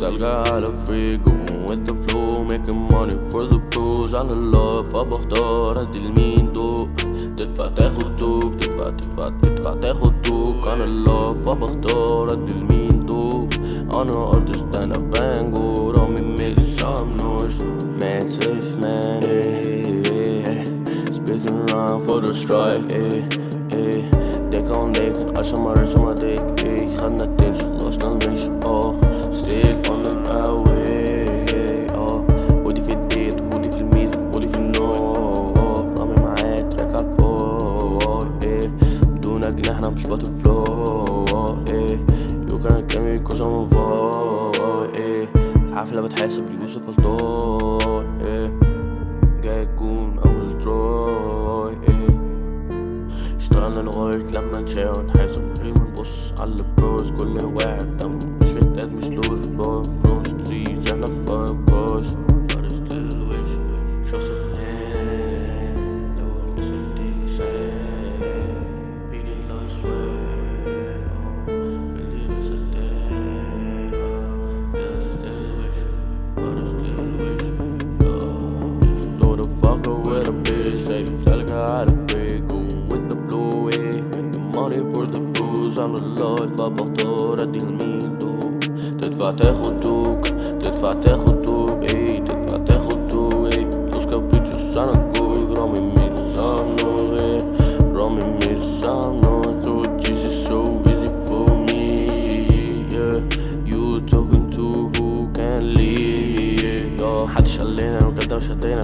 تلقى على فريق with the flow making money for the pros على الله فبختار ادي لمين دوق تدفع تاخد دوق تدفع تدفع تدفع تاخد دوق على الله فبختار ادي لمين دوق أنا ارتست أنا بانجو رامي ميك some noise man safe man spitting around for the strike. ديك on ديك عشان ما رسم عليك. خدنا أنا مش باتفلو إيه يو كان كامي كوز ام إيه الحفلة بتحاسب ليوسف الطور إيه جاي تكون اول تروي إيه اشتغلنا لغاية لما نشاور ونحاسب غير نبص على البروز كل واحد the lord فبختار أدي لمين دوق تدفع تاخد دوق تدفع تاخد دوق إيه تدفع تاخد دوق إيه. Los caprichos أنا جوي رامي مش سامنو إيه. رامي مش سامنو So this is so easy for me yeah You talking to who can lead آه محدش قال لنا أنا بجد مش هدينا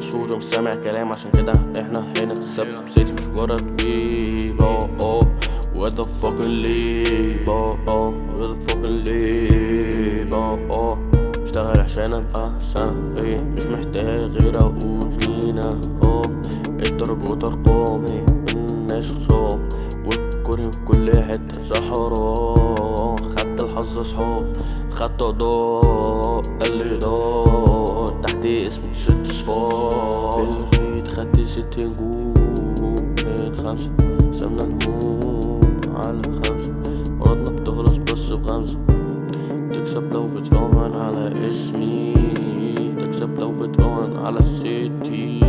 صورة مش سامع كلام عشان كده إحنا هنا. تسبب سيتي مش مجرد Where the fucking leave آه آه the fucking leave آه آه اشتغل عشان ابقى سنة. إيه مش محتاج غير أقول لينا آه الدرجات ارقامي الناس خصام والكره في كل حتة صحراء خدت الحظ اصحاب خدت اضاء اللي دار. تحت اسمي ست صفار. في الريت خدت ست نجوم خمسة سمنا الهموم على خمسة. مرضنا بتخلص بس بخمسة. تكسب لو بتراهن على اسمي. تكسب لو بتراهن على السيتي.